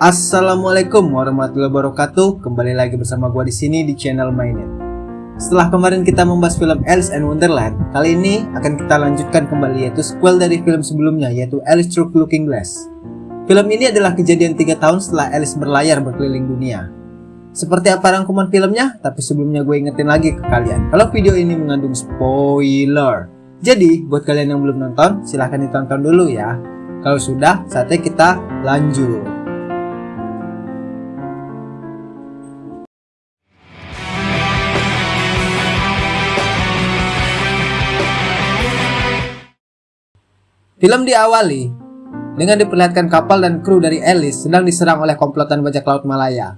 Assalamualaikum warahmatullahi wabarakatuh. Kembali lagi bersama gua di sini di channel Mainit. Setelah kemarin kita membahas film Alice in Wonderland, kali ini akan kita lanjutkan kembali yaitu sequel dari film sebelumnya yaitu Alice Through Looking Glass. Film ini adalah kejadian 3 tahun setelah Alice berlayar berkeliling dunia. Seperti apa rangkuman filmnya? Tapi sebelumnya gue ingetin lagi ke kalian kalau video ini mengandung spoiler. Jadi, buat kalian yang belum nonton, silahkan ditonton dulu ya. Kalau sudah, saatnya kita lanjut. Film diawali dengan diperlihatkan kapal dan kru dari Alice sedang diserang oleh komplotan bajak laut Malaya.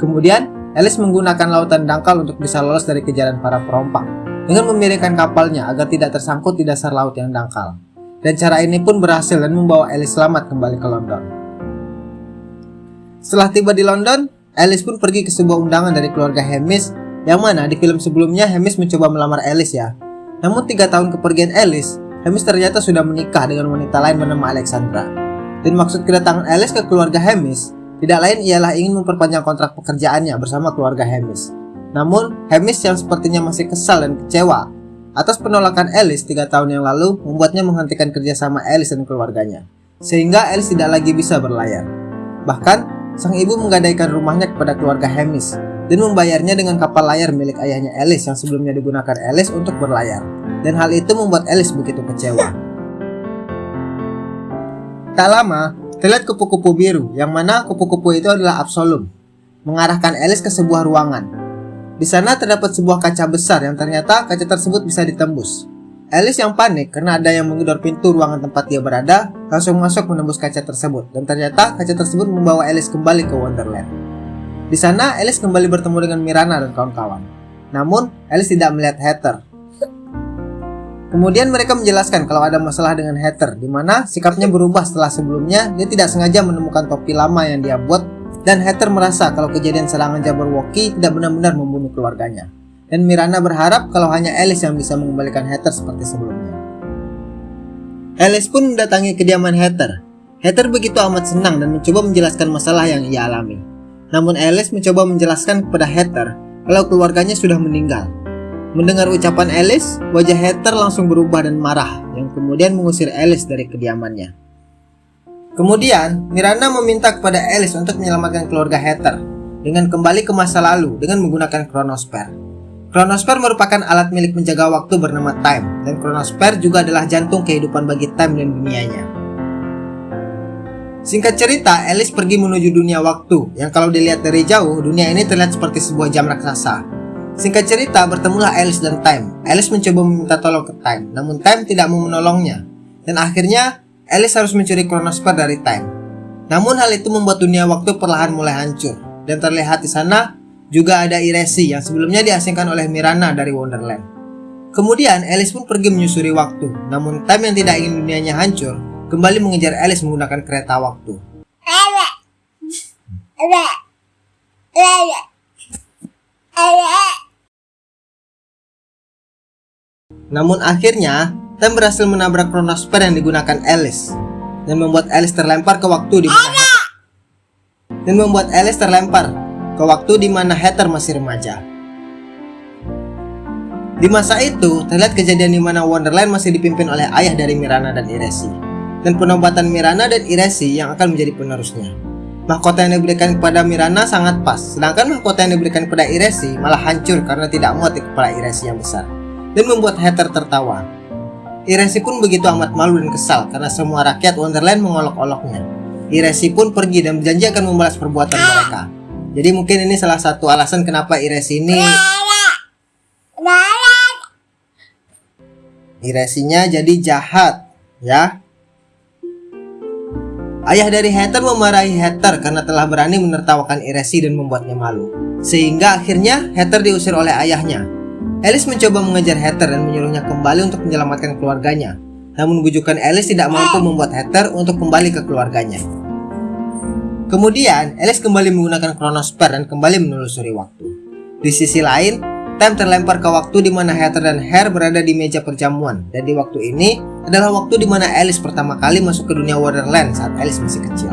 Kemudian, Alice menggunakan lautan dangkal untuk bisa lolos dari kejaran para perompang dengan memiringkan kapalnya agar tidak tersangkut di dasar laut yang dangkal. Dan cara ini pun berhasil dan membawa Alice selamat kembali ke London. Setelah tiba di London, Alice pun pergi ke sebuah undangan dari keluarga Hamish yang mana di film sebelumnya Hamish mencoba melamar Alice ya. Namun tiga tahun kepergian Alice, Hamish ternyata sudah menikah dengan wanita lain bernama Alexandra. Dan maksud kedatangan Alice ke keluarga Hamish tidak lain ialah ingin memperpanjang kontrak pekerjaannya bersama keluarga Hamish. Namun, Hamish yang sepertinya masih kesal dan kecewa atas penolakan Alice tiga tahun yang lalu membuatnya menghentikan kerjasama Alice dan keluarganya. Sehingga Alice tidak lagi bisa berlayar. Bahkan, sang ibu menggadaikan rumahnya kepada keluarga Hamish dan membayarnya dengan kapal layar milik ayahnya Alice yang sebelumnya digunakan Alice untuk berlayar dan hal itu membuat Alice begitu kecewa. Tak lama, terlihat kupu-kupu biru, yang mana kupu-kupu itu adalah Absolum, mengarahkan Alice ke sebuah ruangan. Di sana terdapat sebuah kaca besar yang ternyata kaca tersebut bisa ditembus. Alice yang panik karena ada yang menggedor pintu ruangan tempat dia berada, langsung masuk menembus kaca tersebut, dan ternyata kaca tersebut membawa Alice kembali ke Wonderland. Di sana, Alice kembali bertemu dengan Mirana dan kawan-kawan. Namun, Alice tidak melihat Heather, Kemudian mereka menjelaskan kalau ada masalah dengan Heather, di mana sikapnya berubah setelah sebelumnya dia tidak sengaja menemukan topi lama yang dia buat dan Heather merasa kalau kejadian serangan Jabberwocky tidak benar-benar membunuh keluarganya. Dan Mirana berharap kalau hanya Alice yang bisa mengembalikan Heather seperti sebelumnya. Alice pun mendatangi kediaman Heather. Heather begitu amat senang dan mencoba menjelaskan masalah yang ia alami. Namun Alice mencoba menjelaskan kepada Heather kalau keluarganya sudah meninggal Mendengar ucapan Alice, wajah Heather langsung berubah dan marah, yang kemudian mengusir Alice dari kediamannya. Kemudian, Miranda meminta kepada Alice untuk menyelamatkan keluarga Heather dengan kembali ke masa lalu dengan menggunakan Chronosphere. Chronosphere merupakan alat milik menjaga waktu bernama Time, dan Chronosphere juga adalah jantung kehidupan bagi Time dan dunianya. Singkat cerita, Alice pergi menuju dunia waktu, yang kalau dilihat dari jauh, dunia ini terlihat seperti sebuah jam raksasa, Singkat cerita, bertemulah Alice dan Time. Alice mencoba meminta tolong ke Time, namun Time tidak mau menolongnya. Dan akhirnya, Alice harus mencuri Chronosphere dari Time. Namun hal itu membuat dunia waktu perlahan mulai hancur. Dan terlihat di sana juga ada Iresi yang sebelumnya diasingkan oleh Mirana dari Wonderland. Kemudian Alice pun pergi menyusuri waktu, namun Time yang tidak ingin dunianya hancur, kembali mengejar Alice menggunakan kereta waktu. Namun akhirnya, Tem berhasil menabrak Chronosphere yang digunakan Alice dan membuat Alice terlempar ke waktu di mana dan membuat Alice terlempar ke waktu di mana Heather masih remaja. Di masa itu, terlihat kejadian di mana Wonderland masih dipimpin oleh ayah dari Mirana dan Iresi, dan penobatan Mirana dan Iresi yang akan menjadi penerusnya. Mahkota yang diberikan kepada Mirana sangat pas, sedangkan mahkota yang diberikan kepada Iresi malah hancur karena tidak muat di kepala Iresi yang besar dan membuat Heather tertawa. Iresi pun begitu amat malu dan kesal karena semua rakyat Wonderland mengolok-oloknya. Iresi pun pergi dan berjanji akan membalas perbuatan mereka. Jadi mungkin ini salah satu alasan kenapa Iresi ini Iresinya jadi jahat, ya. Ayah dari Heather memarahi Heather karena telah berani menertawakan Iresi dan membuatnya malu. Sehingga akhirnya Heather diusir oleh ayahnya Alice mencoba mengejar Heather dan menyuruhnya kembali untuk menyelamatkan keluarganya. Namun bujukan Alice tidak mampu membuat Heather untuk kembali ke keluarganya. Kemudian, Alice kembali menggunakan Chronosphere dan kembali menelusuri waktu. Di sisi lain, Time terlempar ke waktu di mana Heather dan Hare berada di meja perjamuan. Dan di waktu ini adalah waktu di mana Alice pertama kali masuk ke dunia Wonderland saat Alice masih kecil.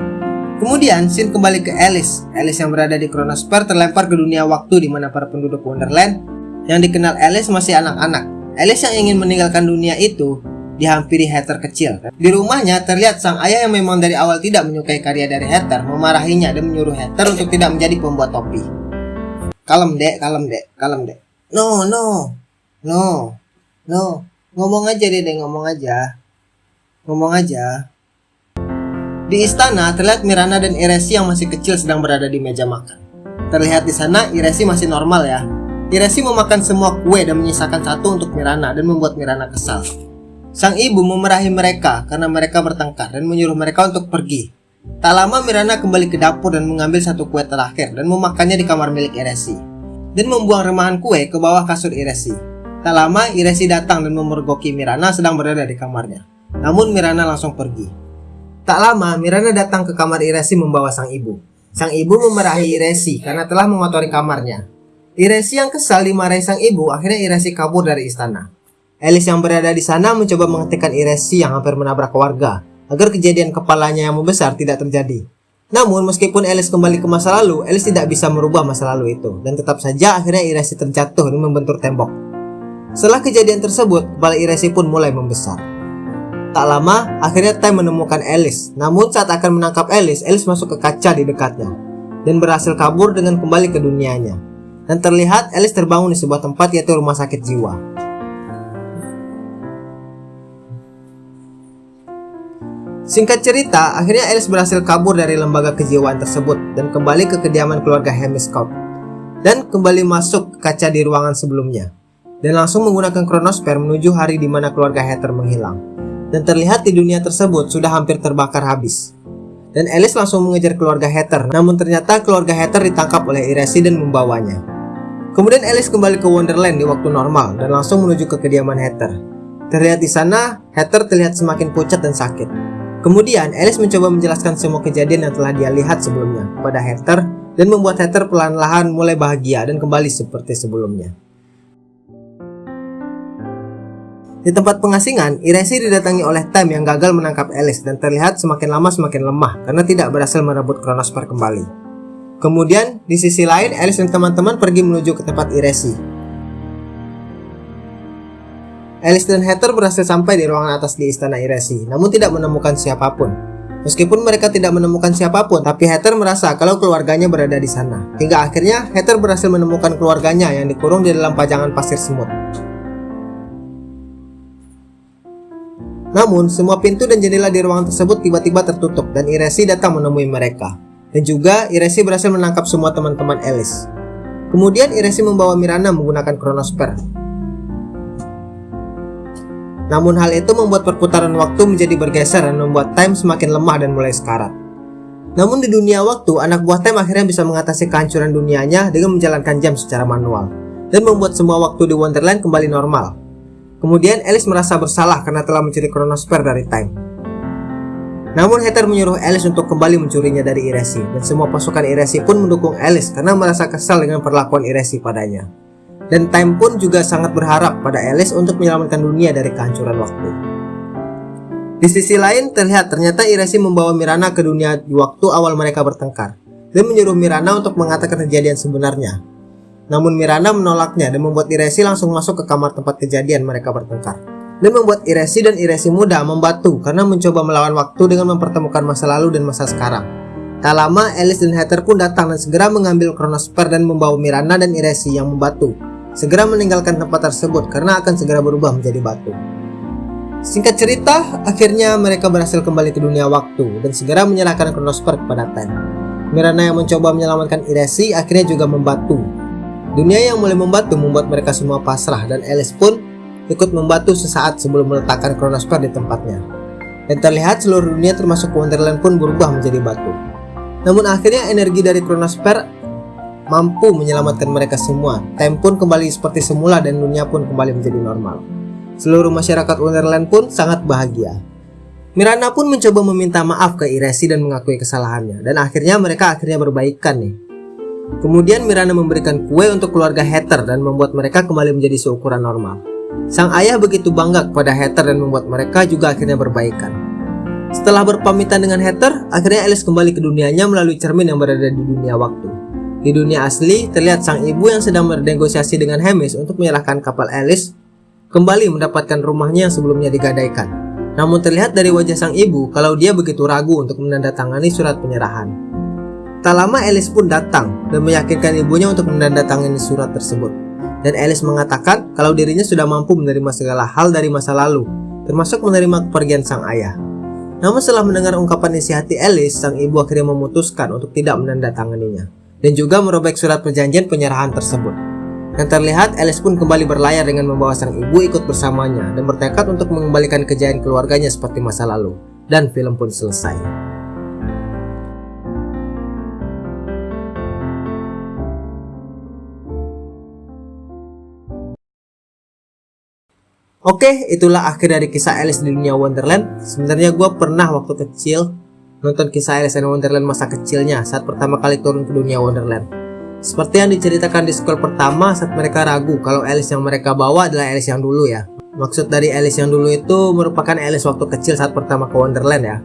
Kemudian, scene kembali ke Alice. Alice yang berada di Chronosphere terlempar ke dunia waktu di mana para penduduk Wonderland yang dikenal Alice masih anak-anak. Alice yang ingin meninggalkan dunia itu dihampiri Heather kecil. Di rumahnya terlihat sang ayah yang memang dari awal tidak menyukai karya dari Heather memarahinya dan menyuruh Heather untuk tidak menjadi pembuat topi. Kalem dek, kalem dek, kalem dek. No, no, no, no. Ngomong aja deh, deh ngomong aja. Ngomong aja. Di istana, terlihat Mirana dan Iresi yang masih kecil sedang berada di meja makan. Terlihat di sana, Iresi masih normal ya. Iresi memakan semua kue dan menyisakan satu untuk Mirana dan membuat Mirana kesal. Sang ibu memerahi mereka karena mereka bertengkar dan menyuruh mereka untuk pergi. Tak lama Mirana kembali ke dapur dan mengambil satu kue terakhir dan memakannya di kamar milik Iresi. Dan membuang remahan kue ke bawah kasur Iresi. Tak lama Iresi datang dan memergoki Mirana sedang berada di kamarnya. Namun Mirana langsung pergi. Tak lama, Miranda datang ke kamar Iresi membawa sang ibu. Sang ibu memarahi Iresi karena telah mengotori kamarnya. Iresi yang kesal dimarahi sang ibu, akhirnya Iresi kabur dari istana. Elis yang berada di sana mencoba menghentikan Iresi yang hampir menabrak warga, agar kejadian kepalanya yang membesar tidak terjadi. Namun, meskipun Elis kembali ke masa lalu, Elis tidak bisa merubah masa lalu itu, dan tetap saja akhirnya Iresi terjatuh dan membentur tembok. Setelah kejadian tersebut, kepala Iresi pun mulai membesar. Tak lama, akhirnya Time menemukan Alice. Namun saat akan menangkap Alice, Alice masuk ke kaca di dekatnya dan berhasil kabur dengan kembali ke dunianya. Dan terlihat Alice terbangun di sebuah tempat yaitu rumah sakit jiwa. Singkat cerita, akhirnya Alice berhasil kabur dari lembaga kejiwaan tersebut dan kembali ke kediaman keluarga Hemiscope dan kembali masuk kaca di ruangan sebelumnya dan langsung menggunakan kronosfer menuju hari di mana keluarga Heather menghilang dan terlihat di dunia tersebut sudah hampir terbakar habis. Dan Alice langsung mengejar keluarga Heather, namun ternyata keluarga Heather ditangkap oleh Iresi dan membawanya. Kemudian Alice kembali ke Wonderland di waktu normal dan langsung menuju ke kediaman Heather. Terlihat di sana, Heather terlihat semakin pucat dan sakit. Kemudian Alice mencoba menjelaskan semua kejadian yang telah dia lihat sebelumnya pada Heather dan membuat Heather pelan-lahan mulai bahagia dan kembali seperti sebelumnya. Di tempat pengasingan, Iresi didatangi oleh Time yang gagal menangkap Alice dan terlihat semakin lama semakin lemah karena tidak berhasil merebut Kronosper kembali. Kemudian, di sisi lain, Alice dan teman-teman pergi menuju ke tempat Iresi. Alice dan Heather berhasil sampai di ruangan atas di istana Iresi, namun tidak menemukan siapa pun. Meskipun mereka tidak menemukan siapa pun, tapi Heather merasa kalau keluarganya berada di sana. Hingga akhirnya, Heather berhasil menemukan keluarganya yang dikurung di dalam pajangan pasir semut. Namun, semua pintu dan jendela di ruangan tersebut tiba-tiba tertutup dan Iresi datang menemui mereka. Dan juga Iresi berhasil menangkap semua teman-teman Alice. Kemudian Iresi membawa Mirana menggunakan kronosper. Namun hal itu membuat perputaran waktu menjadi bergeser dan membuat Time semakin lemah dan mulai sekarat. Namun di dunia waktu, anak buah Time akhirnya bisa mengatasi kehancuran dunianya dengan menjalankan jam secara manual dan membuat semua waktu di Wonderland kembali normal. Kemudian Alice merasa bersalah karena telah mencuri kronosfer dari Time. Namun Heather menyuruh Alice untuk kembali mencurinya dari Iresi dan semua pasukan Iresi pun mendukung Alice karena merasa kesal dengan perlakuan Iresi padanya. Dan Time pun juga sangat berharap pada Alice untuk menyelamatkan dunia dari kehancuran waktu. Di sisi lain, terlihat ternyata Iresi membawa Mirana ke dunia di waktu awal mereka bertengkar dan menyuruh Mirana untuk mengatakan kejadian sebenarnya namun Miranda menolaknya dan membuat Iresi langsung masuk ke kamar tempat kejadian mereka bertengkar. Dan membuat Iresi dan Iresi muda membatu karena mencoba melawan waktu dengan mempertemukan masa lalu dan masa sekarang. Tak lama, Alice dan Heather pun datang dan segera mengambil kronosfer dan membawa Miranda dan Iresi yang membatu. Segera meninggalkan tempat tersebut karena akan segera berubah menjadi batu. Singkat cerita, akhirnya mereka berhasil kembali ke dunia waktu dan segera menyerahkan kronosfer kepada Ten. Miranda yang mencoba menyelamatkan Iresi akhirnya juga membatu Dunia yang mulai membatu membuat mereka semua pasrah dan Alice pun ikut membatu sesaat sebelum meletakkan kronosfer di tempatnya. Dan terlihat seluruh dunia termasuk Wonderland pun berubah menjadi batu. Namun akhirnya energi dari kronosfer mampu menyelamatkan mereka semua. Time pun kembali seperti semula dan dunia pun kembali menjadi normal. Seluruh masyarakat Wonderland pun sangat bahagia. Miranda pun mencoba meminta maaf ke Iresi dan mengakui kesalahannya. Dan akhirnya mereka akhirnya berbaikan nih. Kemudian Miranda memberikan kue untuk keluarga Heather dan membuat mereka kembali menjadi seukuran normal. Sang ayah begitu bangga kepada Heather dan membuat mereka juga akhirnya berbaikan. Setelah berpamitan dengan Heather, akhirnya Alice kembali ke dunianya melalui cermin yang berada di dunia waktu. Di dunia asli, terlihat sang ibu yang sedang bernegosiasi dengan Hamish untuk menyerahkan kapal Alice kembali mendapatkan rumahnya yang sebelumnya digadaikan. Namun terlihat dari wajah sang ibu kalau dia begitu ragu untuk menandatangani surat penyerahan. Tak lama Alice pun datang dan meyakinkan ibunya untuk menandatangani surat tersebut. Dan Alice mengatakan kalau dirinya sudah mampu menerima segala hal dari masa lalu, termasuk menerima kepergian sang ayah. Namun setelah mendengar ungkapan isi hati Alice, sang ibu akhirnya memutuskan untuk tidak menandatanganinya dan juga merobek surat perjanjian penyerahan tersebut. Dan terlihat Alice pun kembali berlayar dengan membawa sang ibu ikut bersamanya dan bertekad untuk mengembalikan kejayaan keluarganya seperti masa lalu. Dan film pun selesai. Oke, itulah akhir dari kisah Alice di dunia Wonderland. Sebenarnya gue pernah waktu kecil nonton kisah Alice in Wonderland masa kecilnya saat pertama kali turun ke dunia Wonderland. Seperti yang diceritakan di sekolah pertama saat mereka ragu kalau Alice yang mereka bawa adalah Alice yang dulu ya. Maksud dari Alice yang dulu itu merupakan Alice waktu kecil saat pertama ke Wonderland ya.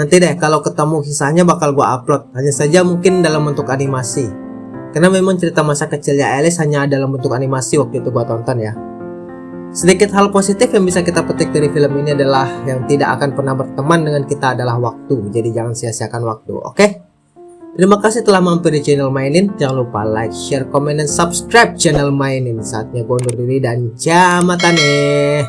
Nanti deh kalau ketemu kisahnya bakal gue upload, hanya saja mungkin dalam bentuk animasi. Karena memang cerita masa kecilnya Alice hanya dalam bentuk animasi waktu itu gue tonton ya. Sedikit hal positif yang bisa kita petik dari film ini adalah yang tidak akan pernah berteman dengan kita adalah waktu. Jadi jangan sia-siakan waktu, oke? Okay? Terima kasih telah mampir di channel Mainin. Jangan lupa like, share, komen, dan subscribe channel Mainin. Saatnya gue undur diri dan jamatane.